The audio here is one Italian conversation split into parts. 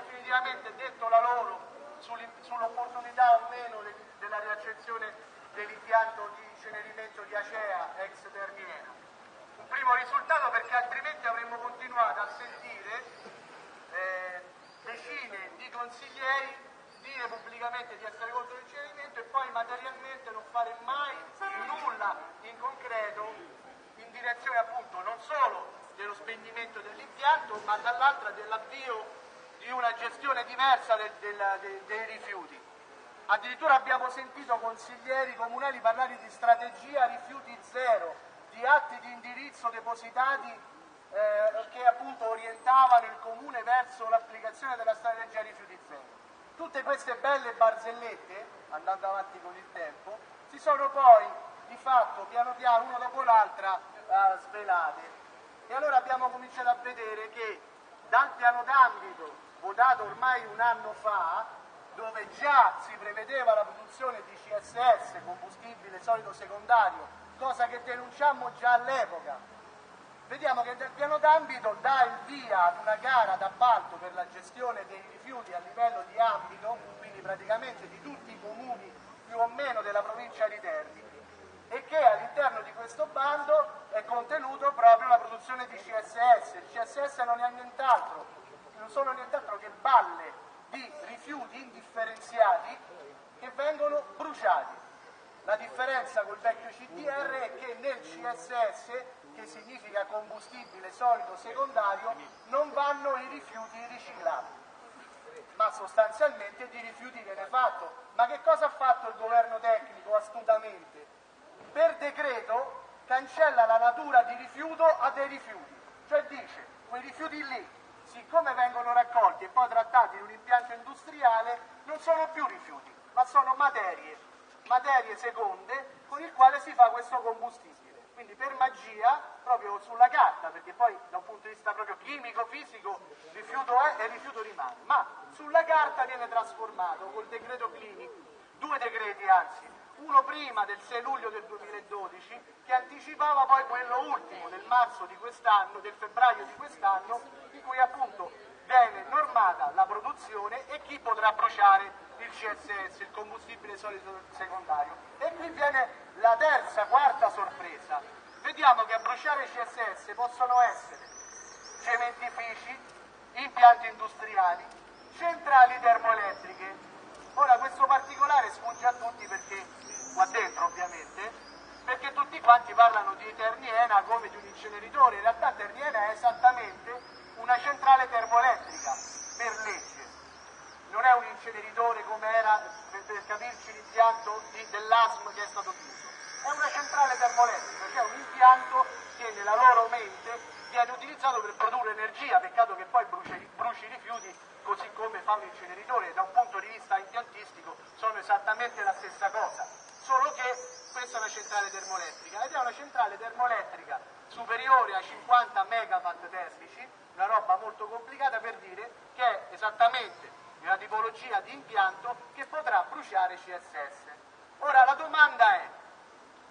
definitivamente detto la loro sull'opportunità o meno della riaccensione dell'impianto di incenerimento di Acea ex Terniena. Un primo risultato perché altrimenti avremmo continuato a sentire eh, decine di consiglieri dire pubblicamente di essere contro l'incenerimento e poi materialmente non fare mai nulla in concreto in direzione appunto non solo dello spegnimento dell'impianto ma dall'altra dell'avvio di una gestione diversa del, del, de, dei rifiuti. Addirittura abbiamo sentito consiglieri comunali parlare di strategia rifiuti zero, di atti di indirizzo depositati eh, che appunto orientavano il comune verso l'applicazione della strategia rifiuti zero. Tutte queste belle barzellette, andando avanti con il tempo, si sono poi di fatto piano piano, una dopo l'altra, eh, svelate. E allora abbiamo cominciato a vedere che dal piano d'ambito votato ormai un anno fa, dove già si prevedeva la produzione di CSS, combustibile solido secondario, cosa che denunciammo già all'epoca. Vediamo che nel piano d'ambito dà il via ad una gara d'appalto per la gestione dei rifiuti a livello di ambito, quindi praticamente di tutti i comuni più o meno della provincia di Terni, e che all'interno di questo bando è contenuto proprio la produzione di CSS. Il CSS non è nient'altro sono nient'altro che balle di rifiuti indifferenziati che vengono bruciati. La differenza col vecchio CDR è che nel CSS, che significa combustibile solido secondario, non vanno i rifiuti riciclati, ma sostanzialmente di rifiuti viene fatto. Ma che cosa ha fatto il governo tecnico astutamente? Per decreto cancella la natura di rifiuto a dei rifiuti, cioè dice quei rifiuti lì siccome vengono raccolti e poi trattati in un impianto industriale, non sono più rifiuti, ma sono materie, materie seconde con il quale si fa questo combustibile. Quindi per magia, proprio sulla carta, perché poi da un punto di vista proprio chimico, fisico, rifiuto è e rifiuto rimane, ma sulla carta viene trasformato col decreto clinico, due decreti anzi, uno prima del 6 luglio del 2012 che anticipava poi quello ultimo del marzo di quest'anno, del febbraio di quest'anno, in cui appunto viene normata la produzione e chi potrà bruciare il CSS, il combustibile solido secondario. E qui viene la terza, quarta sorpresa. Vediamo che a bruciare il CSS possono essere cementifici, impianti industriali, centrali termoelettriche. Ora questo particolare sfugge a tutti perché qua dentro ovviamente, perché tutti quanti parlano di Terniena come di un inceneritore, in realtà Terniena è esattamente una centrale termoelettrica per legge, non è un inceneritore come era, per capirci, l'impianto dell'ASM che è stato chiuso, è una centrale termoelettrica, cioè un impianto che nella loro mente viene utilizzato per produrre energia, peccato che poi bruci, bruci i rifiuti così come fa un inceneritore, da un punto di vista impiantistico sono esattamente la stessa cosa solo che questa è una centrale termoelettrica ed è una centrale termoelettrica superiore a 50 megawatt termici, una roba molto complicata per dire che è esattamente una tipologia di impianto che potrà bruciare CSS. Ora la domanda è,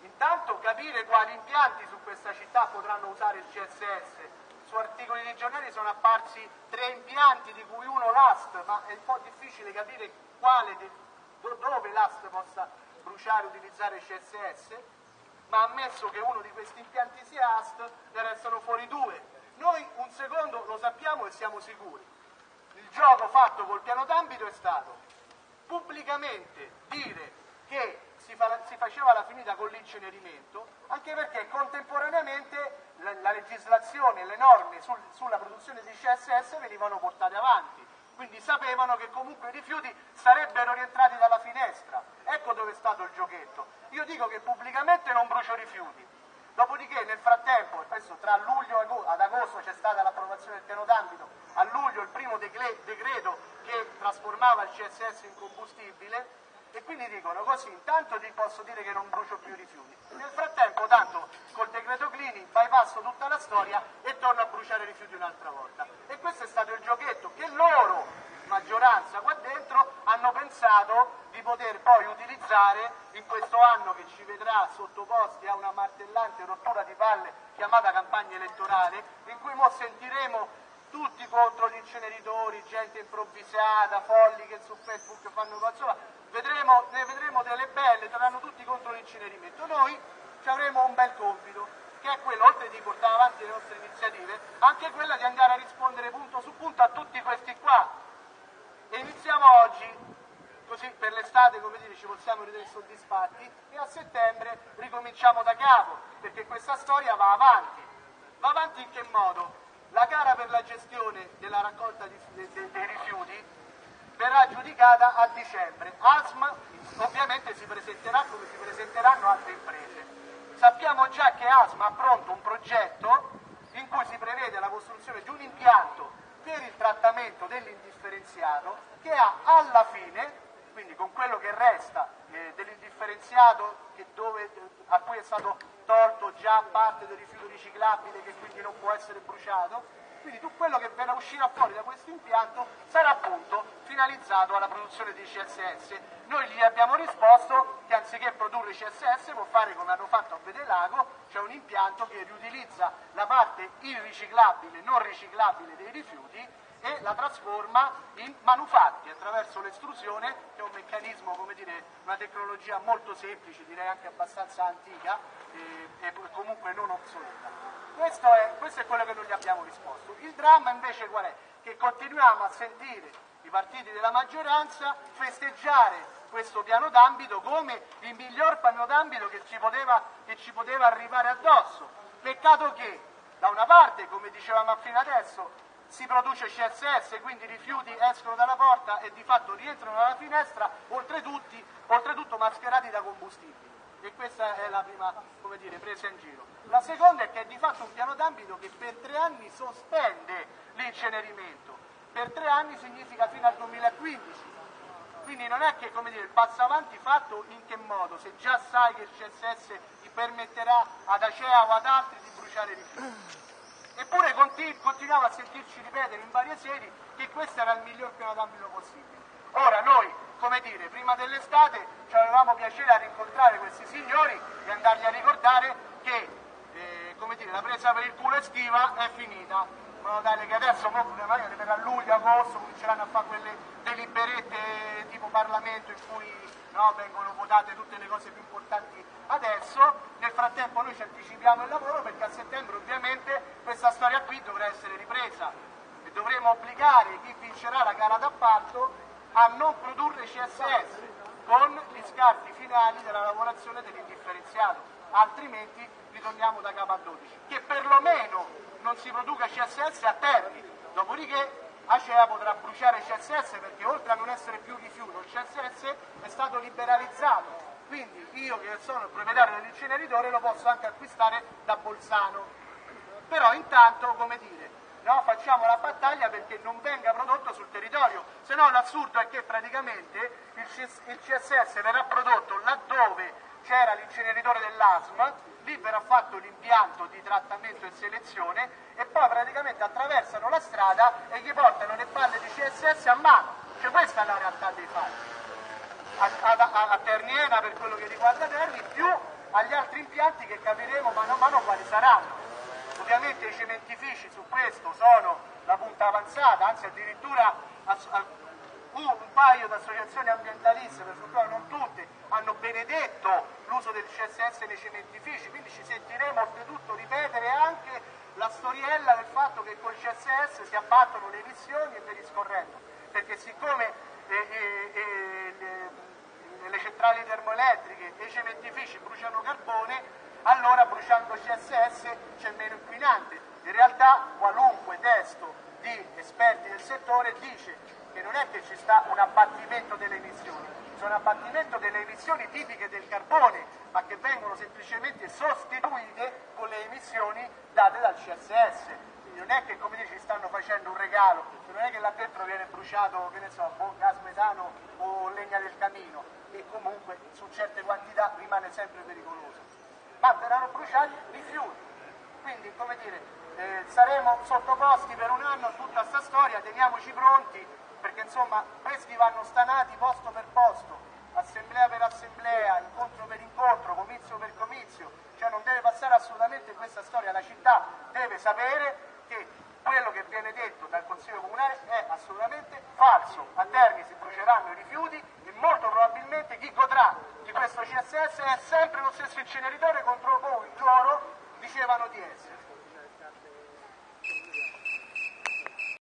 intanto capire quali impianti su questa città potranno usare il CSS. Su articoli di giornali sono apparsi tre impianti, di cui uno l'AST, ma è un po' difficile capire quale, dove l'AST possa bruciare e utilizzare CSS, ma ammesso che uno di questi impianti sia AST, ne restano fuori due. Noi un secondo lo sappiamo e siamo sicuri. Gioco fatto col piano d'ambito è stato pubblicamente dire che si, fa, si faceva la finita con l'incenerimento, anche perché contemporaneamente la, la legislazione e le norme sul, sulla produzione di CSS venivano portate avanti quindi sapevano che comunque i rifiuti sarebbero rientrati dalla finestra. Ecco dove è stato il giochetto. Io dico che pubblicamente non brucio rifiuti, dopodiché nel frattempo, adesso tra luglio ad agosto c'è stata l'approvazione del piano d'ambito, a luglio il primo decreto che trasformava il CSS in combustibile, e quindi dicono così, intanto ti posso dire che non brucio più i rifiuti. Nel frattempo, tanto col decreto Clini bypasso tutta la storia e torno a bruciare i rifiuti un'altra volta. E questo è stato il giochetto che loro, maggioranza qua dentro, hanno pensato di poter poi utilizzare in questo anno che ci vedrà sottoposti a una martellante rottura di palle chiamata campagna elettorale, in cui mo sentiremo tutti contro gli inceneritori, gente improvvisata, folli che su Facebook fanno cose, vedremo, ne vedremo delle belle, saranno tutti contro l'incenerimento. Noi ci avremo un bel compito, che è quello, oltre di portare avanti le nostre iniziative, anche quella di andare a rispondere punto su punto a tutti questi qua. E iniziamo oggi, così per l'estate, come dire, ci possiamo ritenere soddisfatti, e a settembre ricominciamo da capo, perché questa storia va avanti. Va avanti in che modo? La gara per la gestione della raccolta di, de, de, dei rifiuti verrà giudicata a dicembre. ASM ovviamente si presenterà come si presenteranno altre imprese. Sappiamo già che ASM ha pronto un progetto in cui si prevede la costruzione di un impianto per il trattamento dell'indifferenziato che ha alla fine, quindi con quello che resta eh, dell'indifferenziato a cui è stato tolto già parte del rifiuto riciclabile che quindi non può essere bruciato, quindi tutto quello che verrà uscirà fuori da questo impianto sarà appunto finalizzato alla produzione di CSS. Noi gli abbiamo risposto produrre CSS può fare come hanno fatto a Bedelago, cioè un impianto che riutilizza la parte irriciclabile, non riciclabile dei rifiuti e la trasforma in manufatti attraverso l'estrusione, che è un meccanismo, come dire, una tecnologia molto semplice, direi anche abbastanza antica e, e comunque non obsoleta. Questo è, questo è quello che noi gli abbiamo risposto. Il dramma invece qual è? Che continuiamo a sentire i partiti della maggioranza festeggiare questo piano d'ambito come il miglior piano d'ambito che ci poteva, che ci poteva arrivare addosso. Peccato che da una parte, come dicevamo fino adesso, si produce CSS, quindi i rifiuti escono dalla porta e di fatto rientrano dalla finestra, oltretutto, oltretutto mascherati da combustibili. E questa è la prima dire, presa in giro. La seconda è che è di fatto un piano d'ambito che per tre anni sospende l'incenerimento. Per tre anni significa fino al 2015. Quindi non è che come dire, il passo avanti fatto in che modo, se già sai che il CSS ti permetterà ad Acea o ad altri di bruciare rifiuti. Eppure continuiamo a sentirci ripetere in varie sedi che questo era il miglior piano d'ambito possibile. Ora noi, come dire, prima dell'estate ci avevamo piacere a rincontrare questi signori e andargli a ricordare che eh, dire, la presa per il culo estiva è finita, in modo tale che adesso magari a luglio, agosto cominceranno a fare quelle deliberette tipo Parlamento in cui no, vengono votate tutte le cose più importanti adesso, nel frattempo noi ci anticipiamo il lavoro perché a settembre ovviamente questa storia qui dovrà essere ripresa. E dovremo obbligare chi vincerà la gara d'appalto a non produrre CSS con gli scarti finali della lavorazione dell'indifferenziato, altrimenti ritorniamo da capo a 12. Che perlomeno non si produca CSS a Terni, dopodiché Acea potrà bruciare CSS perché oltre a non essere più rifiuto, il CSS è stato liberalizzato quindi io che sono il proprietario dell'inceneritore lo posso anche acquistare da Bolzano. Però intanto, come dire, no, facciamo la battaglia perché non venga prodotto sul territorio, se no l'assurdo è che praticamente il CSS verrà prodotto laddove c'era l'inceneritore dell'ASM, lì verrà fatto l'impianto di trattamento e selezione e poi praticamente attraversano la strada e gli portano le palle di CSS a mano. Cioè questa è la realtà dei fatti a, a, a Terniena per quello che riguarda Terni, più agli altri impianti che capiremo mano a mano quali saranno. Ovviamente i cementifici su questo sono la punta avanzata, anzi addirittura un paio di associazioni ambientaliste, per fortuna non tutte, hanno benedetto l'uso del CSS nei cementifici, quindi ci sentiremo oltretutto ripetere anche la storiella del fatto che col CSS si abbattono le emissioni e via discorrendo, perché siccome eh, eh, eh, le centrali termoelettriche e i cementifici bruciano carbone, allora bruciando CSS c'è meno inquinante. In realtà qualunque testo di esperti del settore dice che non è che ci sta un abbattimento delle emissioni, c'è un abbattimento delle emissioni tipiche del carbone, ma che vengono semplicemente sostituite con le emissioni date dal CSS. Quindi non è che come dici stanno facendo un regalo, non è che là dentro viene bruciato, che ne so, gas metano o legna del camino, e comunque su certe quantità rimane sempre pericoloso. Ma verranno bruciati rifiuti. Quindi, come dire, eh, saremo sottoposti per un anno a tutta questa storia, teniamoci pronti, perché insomma questi vanno stanati posto per posto, assemblea per assemblea, incontro per incontro, comizio per comizio, cioè non deve passare assolutamente questa storia, la città deve sapere che quello che viene detto dal Consiglio Comunale è assolutamente falso. A Terni si bruceranno i rifiuti e molto probabilmente chi godrà questo CSS è sempre lo stesso inceneritore contro cui loro dicevano di essere.